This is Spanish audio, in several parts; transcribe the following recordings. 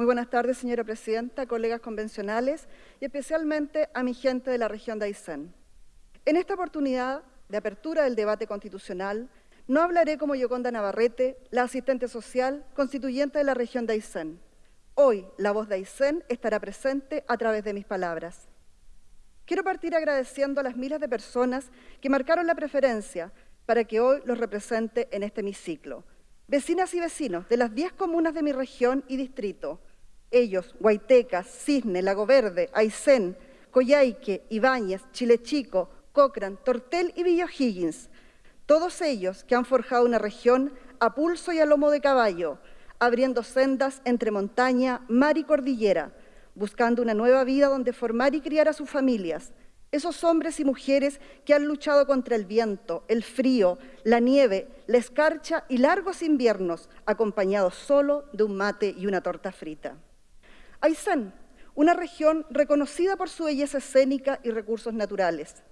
Muy buenas tardes, señora presidenta, colegas convencionales y especialmente a mi gente de la región de Aysén. En esta oportunidad de apertura del debate constitucional, no hablaré como Yoconda Navarrete, la asistente social constituyente de la región de Aysén. Hoy, la voz de Aysén estará presente a través de mis palabras. Quiero partir agradeciendo a las miles de personas que marcaron la preferencia para que hoy los represente en este hemiciclo. Vecinas y vecinos de las 10 comunas de mi región y distrito, ellos, Guaitecas, Cisne, Lago Verde, Aysén, Coyhaique, Ibáñez, Chile Chico, Cochrane, Tortel y Villa Higgins, todos ellos que han forjado una región a pulso y a lomo de caballo, abriendo sendas entre montaña, mar y cordillera, buscando una nueva vida donde formar y criar a sus familias. Esos hombres y mujeres que han luchado contra el viento, el frío, la nieve, la escarcha y largos inviernos, acompañados solo de un mate y una torta frita. Aysén, una región reconocida por su belleza escénica y recursos naturales.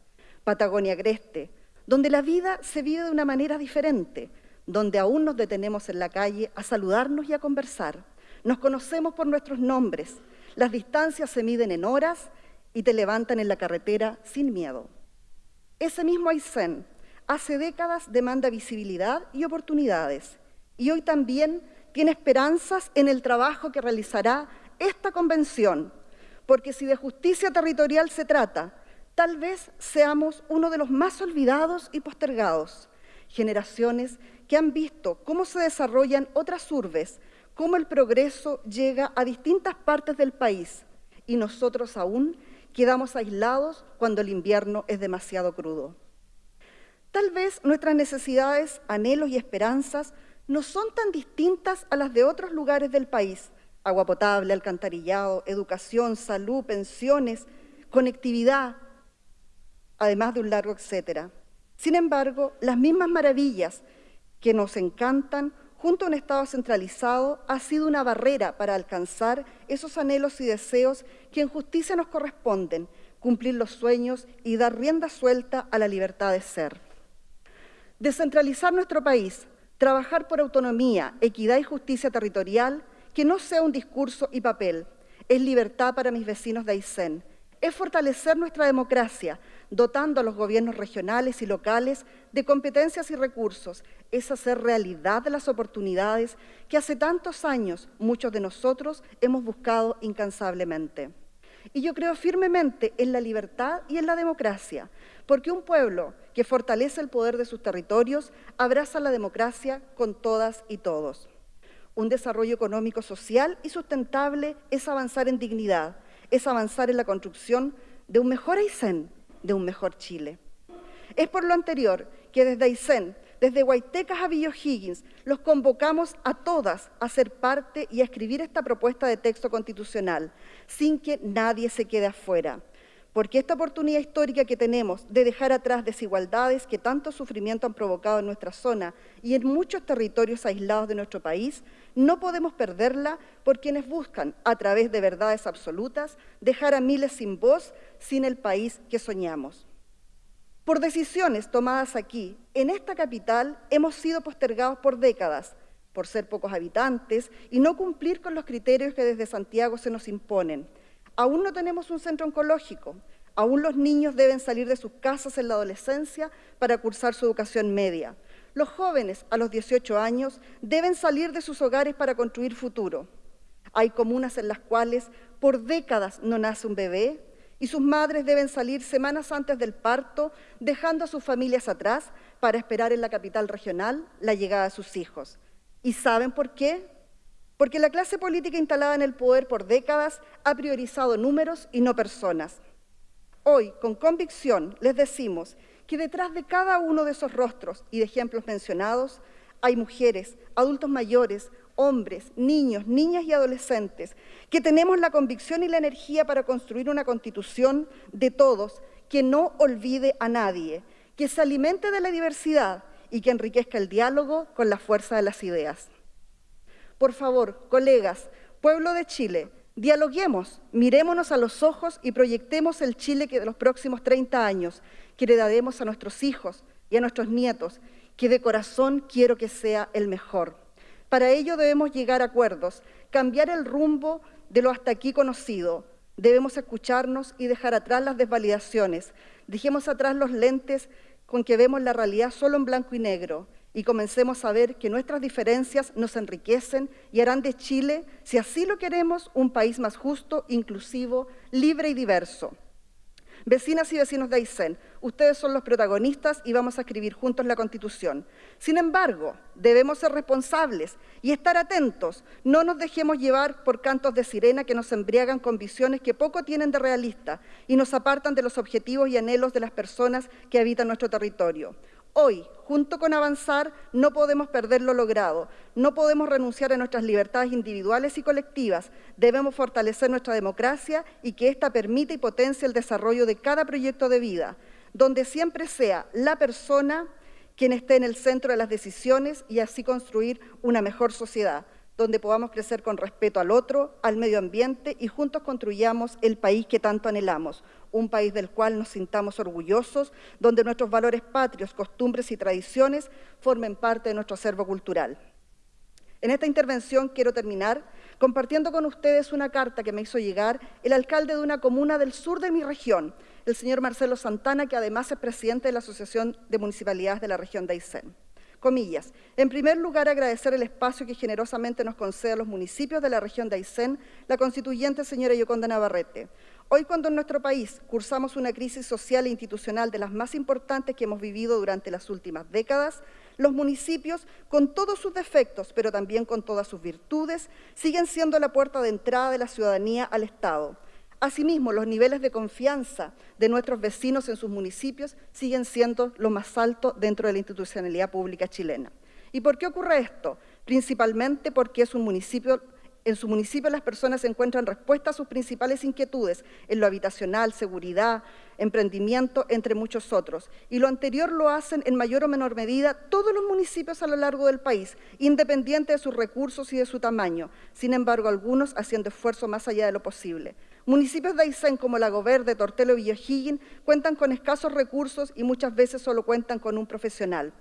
Patagonia Agreste, donde la vida se vive de una manera diferente, donde aún nos detenemos en la calle a saludarnos y a conversar. Nos conocemos por nuestros nombres, las distancias se miden en horas y te levantan en la carretera sin miedo. Ese mismo Aysén hace décadas demanda visibilidad y oportunidades y hoy también tiene esperanzas en el trabajo que realizará esta convención, porque si de justicia territorial se trata, tal vez seamos uno de los más olvidados y postergados, generaciones que han visto cómo se desarrollan otras urbes, cómo el progreso llega a distintas partes del país y nosotros aún quedamos aislados cuando el invierno es demasiado crudo. Tal vez nuestras necesidades, anhelos y esperanzas no son tan distintas a las de otros lugares del país, agua potable, alcantarillado, educación, salud, pensiones, conectividad, además de un largo etcétera. Sin embargo, las mismas maravillas que nos encantan junto a un Estado centralizado ha sido una barrera para alcanzar esos anhelos y deseos que en justicia nos corresponden, cumplir los sueños y dar rienda suelta a la libertad de ser. Descentralizar nuestro país, trabajar por autonomía, equidad y justicia territorial que no sea un discurso y papel, es libertad para mis vecinos de Aysén, es fortalecer nuestra democracia, dotando a los gobiernos regionales y locales de competencias y recursos, es hacer realidad las oportunidades que hace tantos años muchos de nosotros hemos buscado incansablemente. Y yo creo firmemente en la libertad y en la democracia, porque un pueblo que fortalece el poder de sus territorios abraza la democracia con todas y todos. Un desarrollo económico, social y sustentable es avanzar en dignidad, es avanzar en la construcción de un mejor Aysén, de un mejor Chile. Es por lo anterior que desde Aysén, desde Guaitecas a Villo Higgins, los convocamos a todas a ser parte y a escribir esta propuesta de texto constitucional, sin que nadie se quede afuera porque esta oportunidad histórica que tenemos de dejar atrás desigualdades que tanto sufrimiento han provocado en nuestra zona y en muchos territorios aislados de nuestro país, no podemos perderla por quienes buscan, a través de verdades absolutas, dejar a miles sin voz, sin el país que soñamos. Por decisiones tomadas aquí, en esta capital, hemos sido postergados por décadas, por ser pocos habitantes y no cumplir con los criterios que desde Santiago se nos imponen, Aún no tenemos un centro oncológico, aún los niños deben salir de sus casas en la adolescencia para cursar su educación media. Los jóvenes a los 18 años deben salir de sus hogares para construir futuro. Hay comunas en las cuales por décadas no nace un bebé y sus madres deben salir semanas antes del parto, dejando a sus familias atrás para esperar en la capital regional la llegada de sus hijos. ¿Y saben por qué? Porque la clase política instalada en el poder por décadas ha priorizado números y no personas. Hoy, con convicción, les decimos que detrás de cada uno de esos rostros y de ejemplos mencionados hay mujeres, adultos mayores, hombres, niños, niñas y adolescentes, que tenemos la convicción y la energía para construir una constitución de todos que no olvide a nadie, que se alimente de la diversidad y que enriquezca el diálogo con la fuerza de las ideas. Por favor, colegas, pueblo de Chile, dialoguemos, mirémonos a los ojos y proyectemos el Chile que de los próximos 30 años, que le daremos a nuestros hijos y a nuestros nietos, que de corazón quiero que sea el mejor. Para ello debemos llegar a acuerdos, cambiar el rumbo de lo hasta aquí conocido. Debemos escucharnos y dejar atrás las desvalidaciones. Dejemos atrás los lentes con que vemos la realidad solo en blanco y negro y comencemos a ver que nuestras diferencias nos enriquecen y harán de Chile, si así lo queremos, un país más justo, inclusivo, libre y diverso. Vecinas y vecinos de Aysén, ustedes son los protagonistas y vamos a escribir juntos la Constitución. Sin embargo, debemos ser responsables y estar atentos. No nos dejemos llevar por cantos de sirena que nos embriagan con visiones que poco tienen de realista y nos apartan de los objetivos y anhelos de las personas que habitan nuestro territorio. Hoy, junto con avanzar, no podemos perder lo logrado, no podemos renunciar a nuestras libertades individuales y colectivas, debemos fortalecer nuestra democracia y que ésta permita y potencie el desarrollo de cada proyecto de vida, donde siempre sea la persona quien esté en el centro de las decisiones y así construir una mejor sociedad donde podamos crecer con respeto al otro, al medio ambiente y juntos construyamos el país que tanto anhelamos, un país del cual nos sintamos orgullosos, donde nuestros valores patrios, costumbres y tradiciones formen parte de nuestro acervo cultural. En esta intervención quiero terminar compartiendo con ustedes una carta que me hizo llegar el alcalde de una comuna del sur de mi región, el señor Marcelo Santana, que además es presidente de la Asociación de Municipalidades de la región de Aysén. Comillas. En primer lugar, agradecer el espacio que generosamente nos concede a los municipios de la región de Aysén la constituyente señora Yoconda Navarrete. Hoy, cuando en nuestro país cursamos una crisis social e institucional de las más importantes que hemos vivido durante las últimas décadas, los municipios, con todos sus defectos, pero también con todas sus virtudes, siguen siendo la puerta de entrada de la ciudadanía al Estado. Asimismo, los niveles de confianza de nuestros vecinos en sus municipios siguen siendo lo más alto dentro de la institucionalidad pública chilena. ¿Y por qué ocurre esto? Principalmente porque es un municipio en su municipio las personas encuentran respuesta a sus principales inquietudes en lo habitacional, seguridad, emprendimiento, entre muchos otros. Y lo anterior lo hacen en mayor o menor medida todos los municipios a lo largo del país, independiente de sus recursos y de su tamaño. Sin embargo, algunos haciendo esfuerzo más allá de lo posible. Municipios de Aysén como Lago Verde, Tortelo y O'Higgins cuentan con escasos recursos y muchas veces solo cuentan con un profesional.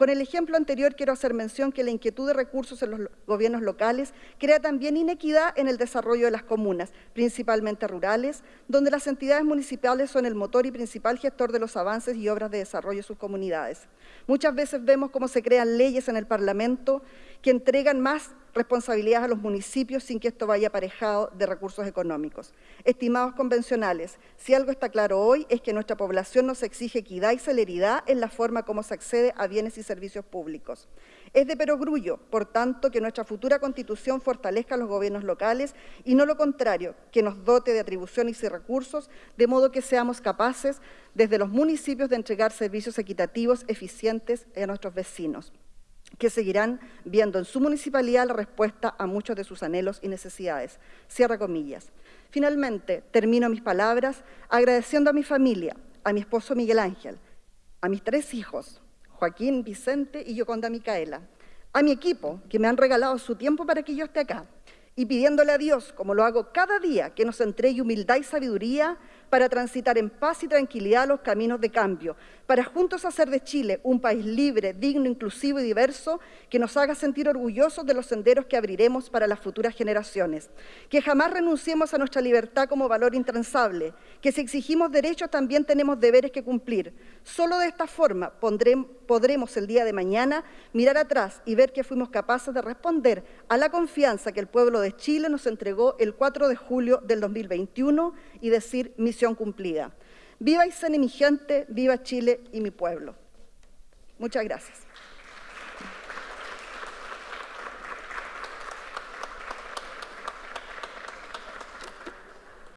Con el ejemplo anterior quiero hacer mención que la inquietud de recursos en los gobiernos locales crea también inequidad en el desarrollo de las comunas, principalmente rurales, donde las entidades municipales son el motor y principal gestor de los avances y obras de desarrollo de sus comunidades. Muchas veces vemos cómo se crean leyes en el Parlamento que entregan más responsabilidades a los municipios sin que esto vaya aparejado de recursos económicos. Estimados convencionales, si algo está claro hoy es que nuestra población nos exige equidad y celeridad en la forma como se accede a bienes y servicios públicos. Es de perogrullo, por tanto, que nuestra futura Constitución fortalezca a los gobiernos locales y no lo contrario, que nos dote de atribuciones y recursos, de modo que seamos capaces desde los municipios de entregar servicios equitativos, eficientes a nuestros vecinos que seguirán viendo en su municipalidad la respuesta a muchos de sus anhelos y necesidades. Cierra comillas. Finalmente, termino mis palabras agradeciendo a mi familia, a mi esposo Miguel Ángel, a mis tres hijos, Joaquín, Vicente y Yoconda Micaela, a mi equipo, que me han regalado su tiempo para que yo esté acá, y pidiéndole a Dios, como lo hago cada día, que nos entregue humildad y sabiduría para transitar en paz y tranquilidad los caminos de cambio, para juntos hacer de Chile un país libre, digno, inclusivo y diverso que nos haga sentir orgullosos de los senderos que abriremos para las futuras generaciones. Que jamás renunciemos a nuestra libertad como valor intransable, que si exigimos derechos también tenemos deberes que cumplir. Solo de esta forma podremos el día de mañana mirar atrás y ver que fuimos capaces de responder a la confianza que el pueblo de Chile nos entregó el 4 de julio del 2021 y decir cumplida. Viva Aysén y mi gente, viva Chile y mi pueblo. Muchas gracias.